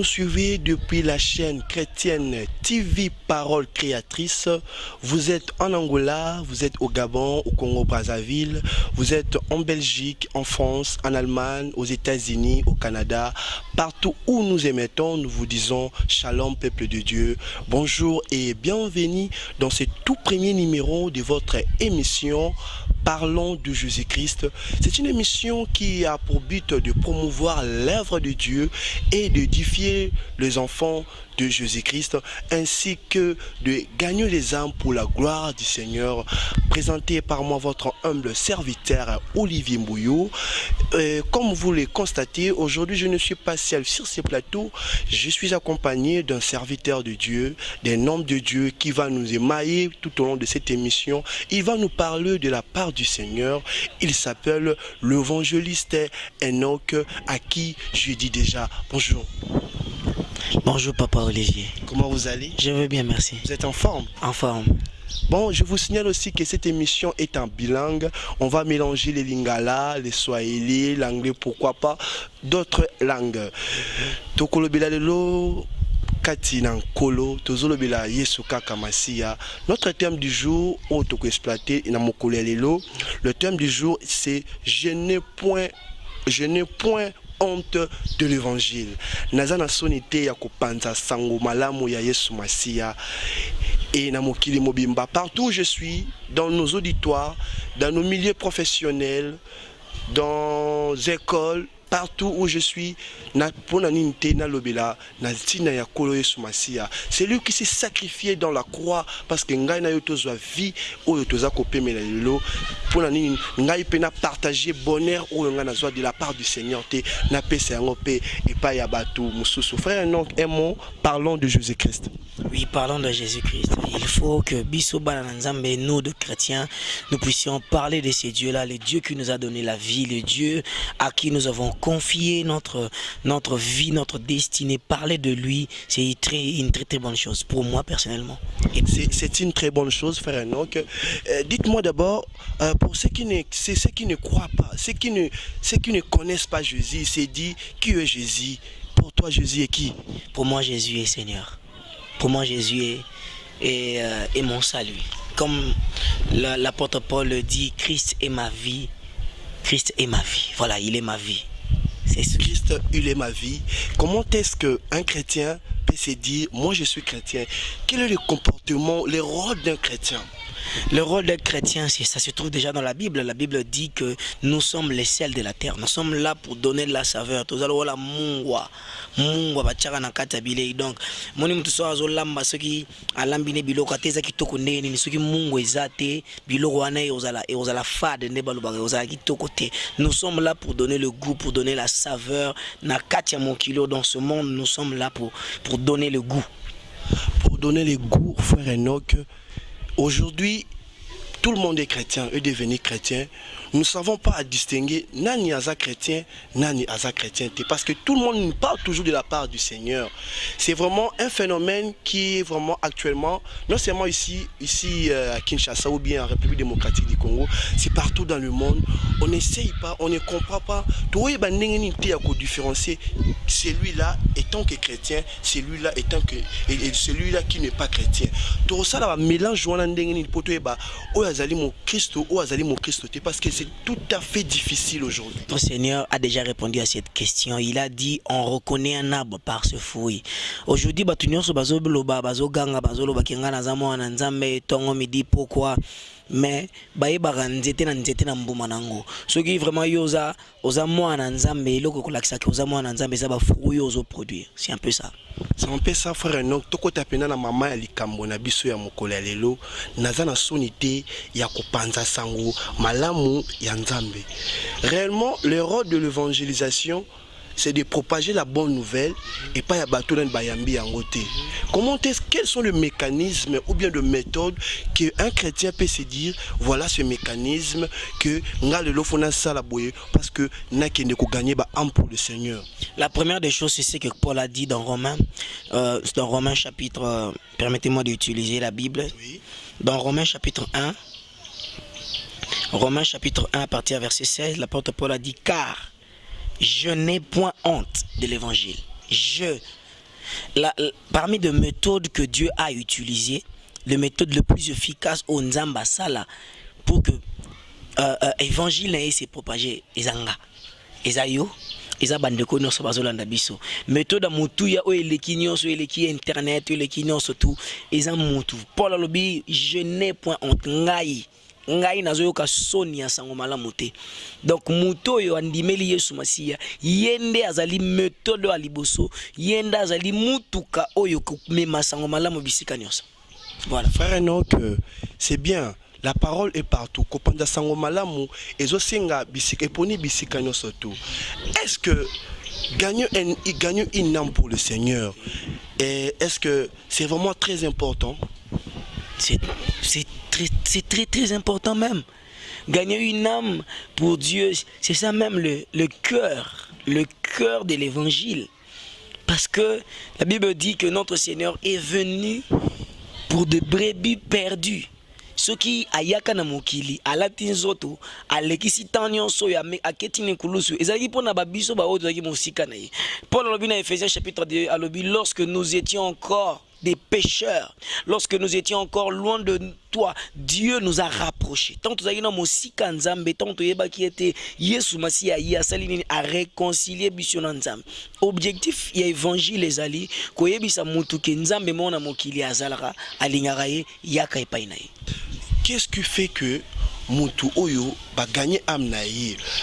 Nous suivez depuis la chaîne chrétienne TV Parole Créatrice. Vous êtes en Angola, vous êtes au Gabon, au Congo-Brazzaville, vous êtes en Belgique, en France, en Allemagne, aux États-Unis, au Canada. Partout où nous émettons, nous vous disons Shalom, peuple de Dieu. Bonjour et bienvenue dans ce tout premier numéro de votre émission Parlons de Jésus-Christ. C'est une émission qui a pour but de promouvoir l'œuvre de Dieu et d'édifier les enfants de Jésus-Christ ainsi que de gagner les âmes pour la gloire du Seigneur. Présenté par moi votre humble serviteur Olivier Mbouillou. Euh, comme vous le constatez, aujourd'hui je ne suis pas seul sur ce plateau. Je suis accompagné d'un serviteur de Dieu, d'un homme de Dieu qui va nous émailler tout au long de cette émission. Il va nous parler de la part du Seigneur. Il s'appelle l'évangéliste Enoch à qui je dis déjà bonjour. Bonjour Papa Olivier. Comment vous allez? Je vais bien, merci. Vous êtes en forme? En forme. Bon, je vous signale aussi que cette émission est en bilingue. On va mélanger les lingala, les swahili, l'anglais, pourquoi pas, d'autres langues. Tokolobela kati na nkolo tozolobela yesu kaka masiya notre thème du jour oyo tokoexploite na mokolo lelo le thème du jour c'est je n'ai point je n'ai point honte de l'évangile naza na soni te ya kopanza sango malamu ya yesu masiya et na mokili mobimba partout où je suis dans nos auditoires dans nos milieux professionnels dans écoles partout où je suis c'est lui qui s'est sacrifié dans la croix parce que ngai na yo tozwa vie oyo toza kopemela lelo. Mpona nini ngai mpe na partage bonheur oyo ngai nazwa de la part du seigneur te. Napesa yango mpe epai ya bato mosusu. Frère donc un mot parlons de jésus christ Oui, parlons de Jésus-Christ. Il faut que Balanzambe, nous de chrétiens, nous puissions parler de ces dieux-là, les dieux qui nous a donné la vie, les dieux à qui nous avons confié notre, notre vie, notre destinée. Parler de lui, c'est très, une très très bonne chose pour moi personnellement. C'est- une très bonne chose, frère. Euh, Dites-moi d'abord, euh, pour ceux qui, ne, c'est ceux qui ne croient pas, ceux qui ne, ceux qui ne connaissent pas Jésus, c'est dit qui est Jésus? Pour toi, Jésus est qui? Pour moi, Jésus est Seigneur. Pour moi, Jésus est, est, euh, est mon salut. Comme la- l'apôtre Paul le dit, Christ est ma vie. Christ est ma vie. Voilà, il est ma vie. Christ, il est ma vie. Comment est-ce qu'un chrétien peut se dire, moi je suis chrétien? Quel est le comportement, le rôle d'un chrétien? Le rôle d'un chrétien, c'est- ça se trouve déjà dans la Bible. La Bible dit que nous sommes les sels de la terre. Nous sommes là pour donner de la saveur. tozali kola mungwa mungwa batiaka na bilei donc moni motu so azolamba soki alambi ne biloko ate eza kitoko ndenge nini soki mungwa eza te biloko wana ekozala ekozala fade nde balobaka ekozala kitoko te nous sommes là pour donner le goût pour donner la saveur na kati ya mokili oyo. dans ce monde nous sommes là pour, pour donner le goût Pour donner les goûts, frère Enoch, aujourd'hui, tout le monde est chrétien, est devenu chrétien. Nous ne savons pas à distinguer nani aza chrétien, nani aza chrétien. Parce que tout le monde nous parle toujours de la part du Seigneur. C'est vraiment un phénomène qui est vraiment actuellement, non seulement ici, ici euh, à Kinshasa ou bien en République démocratique du Congo, c'est partout dans le monde. On n'essaye pas, on ne comprend pas. kodiférencier celui-là étant que chrétien celui-là étant que et, celui-là qui n'est pas chrétien tokosala bamélange wana ndenge nini mpo toyeba oyo azali mokristo oyo azali mokristo te parce que c'est tout à fait difficile aujourd'hui. Notre Seigneur a déjà répondu à cette question. Il a dit on reconnaît un arbre par ce fruit. Aujourd'hui, bato nyonso bazoloba bazoganga bazoloba kenga naza mwana na nzambe tongo midi pourquoi? Mais bayebaka nzete na nzete na mbuma nango soki vraiment yo oza oza mwana na nzambe eloko ekolakisaka oza mwana na nzambe eza bafruit oyo ozoproduire c'est un peu ça ça frère donc tokota mpena na mama ya likambo na biso ya mokolo ya lelo naza na soni ya kopanza sango malamu ya nzambe. Réellement le rôle de l'évangélisation c'est de propager la bonne nouvelle et pas ya bato nani bayambi yango te. Comment est quels sont les mécanismes ou bien de méthodes que un chrétien peut se dire voilà ce mécanisme que nga lelo fo nasala boye parce que nakende kogagner baâme pour le seigneur? La première des choses, c'est ce que Paul a dit dans Romains, euh, dans Romains chapitre, euh, permettez-moi d'utiliser la Bible, oui. dans Romains chapitre 1, Romains chapitre 1 à partir verset 16, l'apôtre Paul a dit, car je n'ai point honte de l'évangile. Je la, la- parmi les méthodes que Dieu a utilisées, la méthode le plus efficace au Nzamba Sala pour que euh, euh, na ye se propage ezanga eza yo eza bandeko nyonso bazolanda biso. Méthode ya motuya oyo eleki internet eleki nyonso tu eza motu. Je n'ai point honte. Ngai ngai nazoyoka soni ya sango malamu te. Donc andimeli masiya ye nde azali ya liboso oyo sango malamu bisika voilà. Frère Enoch, euh, c'est bien. La parole est partout. Kopanda sango malamu bisika eponi bisika. Est-ce que gagner un, gagner une âme pour le Seigneur, et est-ce que c'est vraiment très important? C'est très, très, très important même. Gagner une âme pour Dieu, c'est ça même le, le cœur, le cœur de l'évangile. Parce que la Bible dit que notre Seigneur est venu pour de brebis perdues. Soki ayaka na mokili alati nzoto alekisi ntan nyonso oyo aketi na ekulusu ezalaki mpona babiso baoyo tozalaki na ye. Paul na ephésiens chapitre 2 alobi lorsque nous étions encore des pécheurs. Lorsque nous étions encore loin de toi dieu nous a rapprochés. Ntango tozalaki na mosika ya nzambe ntango toyebaki ete yesu masiya ye asali nini areconcilie biso na nzambe objectif ya évangile ezali koyebisa mutu ke nzambe moko na mokili azalaka alingaka ye yaka epai na ye Qu'est-ce qui fait que Moutou Oyo va gagner âme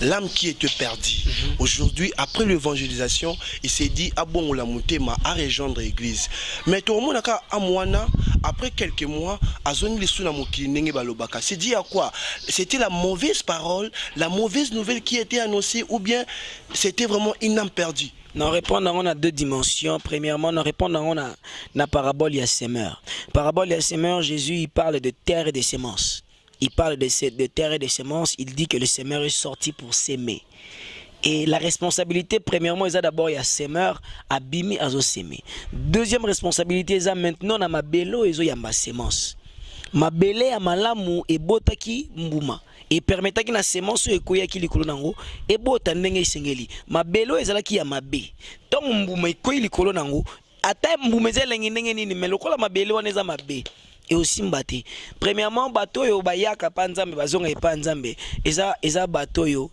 l'âme qui était perdue. Aujourd'hui, après l'évangélisation, il s'est dit ah bon la moutema à rejoindre l'église. Mais tout le monde a amwana après quelques mois, azoni les suna mokili nenge balobaka. C'est dit à quoi? C'était la mauvaise parole, la mauvaise nouvelle qui était annoncée ou bien c'était vraiment une âme perdue? Nous répondons on a deux dimensions. Premièrement, nous répondons on a la parabole il y a semeur. Parabole il y a semeur, Jésus il parle de terre et de semences. Il parle de, de terre et de semences. Il dit que le semeur est sorti pour s'aimer. Et la responsabilité, premièrement, il y a d'abord il y a semeur, abimi azo. Deuxième responsabilité, il y a maintenant na mabelo ezo yamba semence. mabele ya malamu ebotaki mbuma epermetaki na semence oyo ekweyaki likolo nango ebota ndenge esengeli mabele oyo ezalaki ya mabe ntango mbuma ekweyi likolo nango ata mbuma eza elengi ndenge nini me lokola mabele wana eza mabe eosimba te premièrement bato oyo bayaka mpa nzambe bazonga epa nzambe eza, eza bato oyo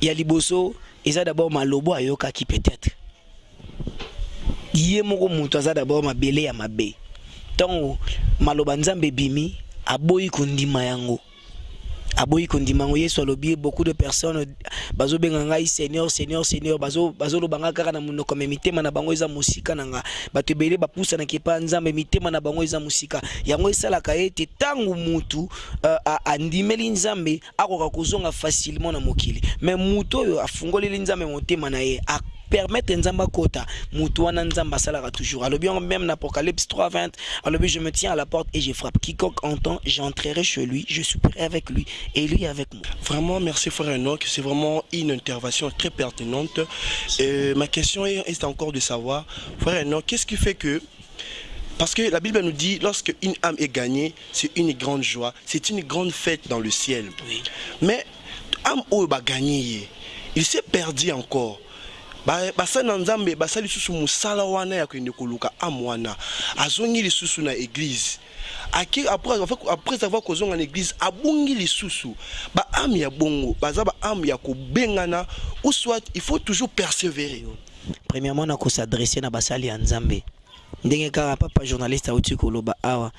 ya liboso eza dabord malobo ayokaki peut-être. Ye moko moto aza dabord mabele ya mabe. Ntango maloba nzambe ebimi aboyi kondima yango aboyi kondima yango yesu alobi beaucoup de personnes bazobenga ngai seigneur seigneur seigneur. Bazo- bazoloba nga kaka na monoko me mitema na bango eza mosika na nga. Bato ebele bapusanaki epa nzambe mitema na bango eza mosika. Yango esalaka ete ntango mutu uh, andimeli nzambe akoka kozonga facilement na mokili. Me mutu oyo afungoleli nzambe motema na ye permettre nzambe akota mutu wana nzambe asalaka toujours alobi même na apocalypse 3 20 alobi je me tiens à la porte et je frappe quiconque entend j'entrerai chez lui je souperai avec lui et lui avec moi Vraiment, merci frère Enoch. C'est vraiment une intervention très pertinente. Et ma question est, encore de savoir, frère Enoch, qu'est-ce qui fait que... Parce que la Bible nous dit, lorsque une âme est gagnée, c'est une grande joie, c'est une grande fête dans le ciel. oui. Mais âme oyo baganye ye il s'est perdu encore basali na nzambe basali lisusu mosala wana ya kokende koluka ame wana. Azongi lisusu na Aki- après avoir- kozonga na église abungi lisusu. Baame ya bongo baza baame ya kobengana ou soit il faut toujours persévérer. Premièrement na kosadresse na basali ya nzambe. Ndenge kaka papa journaliste auti koloba awa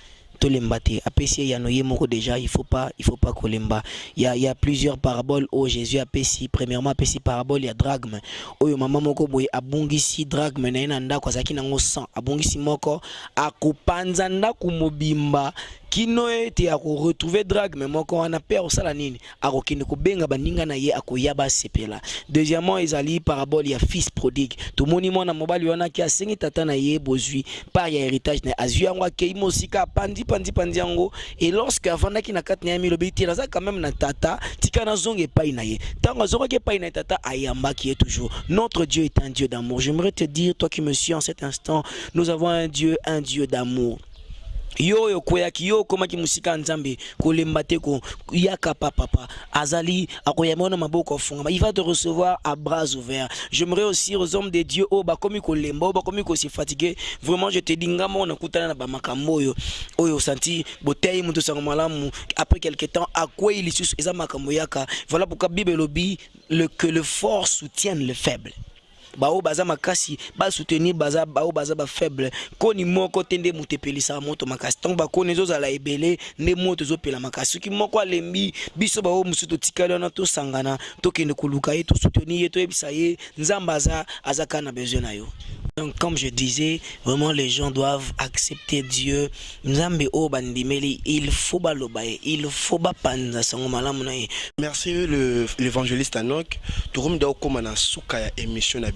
tolemba te apesi ye yano ye moko déjà il faut pas il faut pas kolemba. Il y a, il y a plusieurs paraboles. Oyo jésus apesi premièrement apesi parabole ya dragme. Oyo mama moko boye abungisi dragme na ye na ndako azalaki nango 100 abungisi moko akopanza ndako mobimba kino ete akoretrouve dragme moko wana mpe akosala nini? Akokende kobenga baninga na ye akoya basepela. Deuxièmement ezali parabole ya fils prodigue. Tomoni mwana mobali wana aki asengi tata na ye bozwi par ya héritage na ye. Azwi yango akei mosika pandi pandi yango. Et lorsque avandaki na kati na ye milobi naza quand même na tata tika nazonga epai na ye. Ntango azongaki epai na ye tata ayambaki ye toujours. Notre dieu est un dieu d'amour. J'aimerais te dire toi qui me suis en cet instant nous avons un dieu un dieu d'amour yo oyo okweyaki yo okomaki mosika ya nzambe kolemba te ko yaka papa azali akoyamba na maboko afungama il va te recevoir à bras ouverts. J'aimerais aussi aux hommes de dieu oyo bakomi kolemba oyo bakomi kosi fatigue vraiment je te dis nga moko nakutana na bamakambo oyo. Oyo osanti boteyi moto sango malamu. Après quelque temps akwei lisusu eza makambo yaka. Voilà pourquoi bible elobi le, que le fort soutienne le faible bao baza makasi basoutenir baza bao baza bafaible koni moko te nde moto epelisaka moto makasi ntango bakoni ebele nde moto ezopela makasi soki moko alembi biso bao mosusu totikali wana tosangana tokende koluka ye tosoutenir ye toyebisa ye nzambe aza aza na besoin na yo Donc, comme je disais, vraiment les gens doivent accepter Dieu. Il faut balobaye, il faut bapanza sango malamu na ye. Merci l'évangéliste Anok. Turum da komana suka ya émission na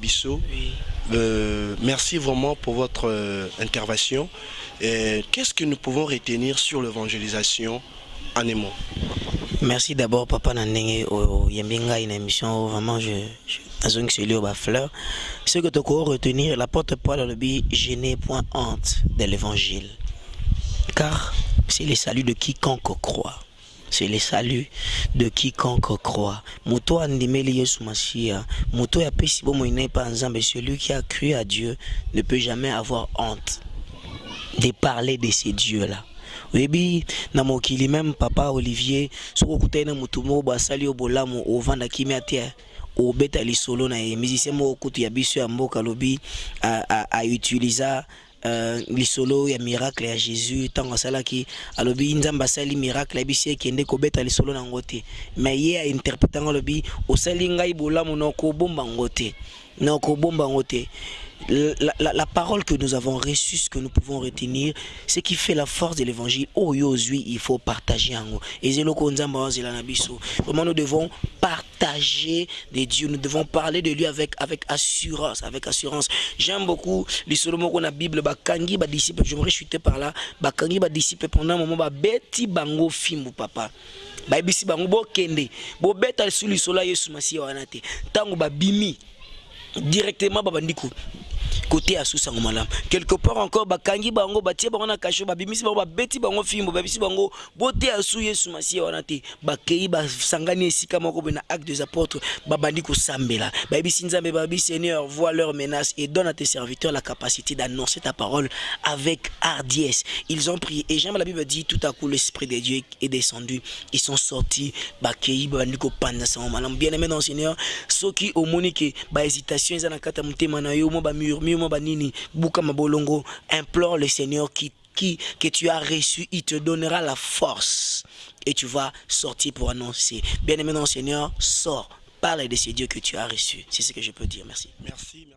Euh, merci vraiment pour votre euh, intervention. Qu'est-ce que nous pouvons retenir sur l'évangélisation en émo Merci d'abord papa na ndenge o yembinga une émission vraiment je, je azongiseli oyo bafleur. Ce que tokoo retenir la porte poil alobi je n'ai point honte de l'évangile. Car c'est le salut de quiconque croit c'est le salut de quiconque croit. Moto andimeli yesu masiya moto bomoi na ye mpa nzambe celui qui a cru à dieu ne peut jamais avoir honte de parler de ces dieux là oyebi na mokili même papa olivier soki okutani na motu moko basali yo bolamu ovanda kimia te obeta lisolo na ye. Musicien moko kutu ya biso ya mboka alobi autiliza Uh, lisolo ya miracle ya jésus ntango asalaki alobi nzambe asali miracle ayebisi ekende kobeta lisolo na yango te me ye ainterprete yango alobi osali ngai bolamu na okobomba yango te na okobomba yango te la, la, la, parole que nous avons reçue, ce que nous pouvons retenir, ce qui fait la force de l'évangile. Oh, il faut partager. Vraiment, nous devons partager de Dieu. Nous devons parler de lui avec, avec assurance. Avec assurance. J'aime beaucoup les solomons qu'on a Bible. Bakangi, ba disciple. Je me chuter par là. Bakangi, ba disciple pendant un moment. Ba beti bango film, papa. bayebisi bango bokende bobeta su lisolo ya yesu masiya wana te ntango babimi directement babandi côté asusango malamu quelque part encore bakangi bango batie bango na kasho babimisi bango babeti bango fimbo babisi bango bote asu yesu masiya wana te bakei basangani esika moko na acte des apôtres babandi kosambela. Bayebisi nzambe babi seigneur vois leur menace et donne à tes serviteurs la capacité d'annoncer ta parole avec hardiesse. Ils ont prié et j'aime la bible dit tout à coup l'esprit de dieu est descendu. Ils sont sortis bakei babandi kopanda sango malamu bien aimé dans seigneur soki omoni ke bahésitation eza na kati ya motema na yo mo bamurmure banini implore le seigneur qui qui que tu as reçu il te donnera la force. Et tu vas sortir pour annoncer. Bien aimé dans seigneur sors parle de ces dieux que tu as reçus c'est ce que je peux dire. Merci merci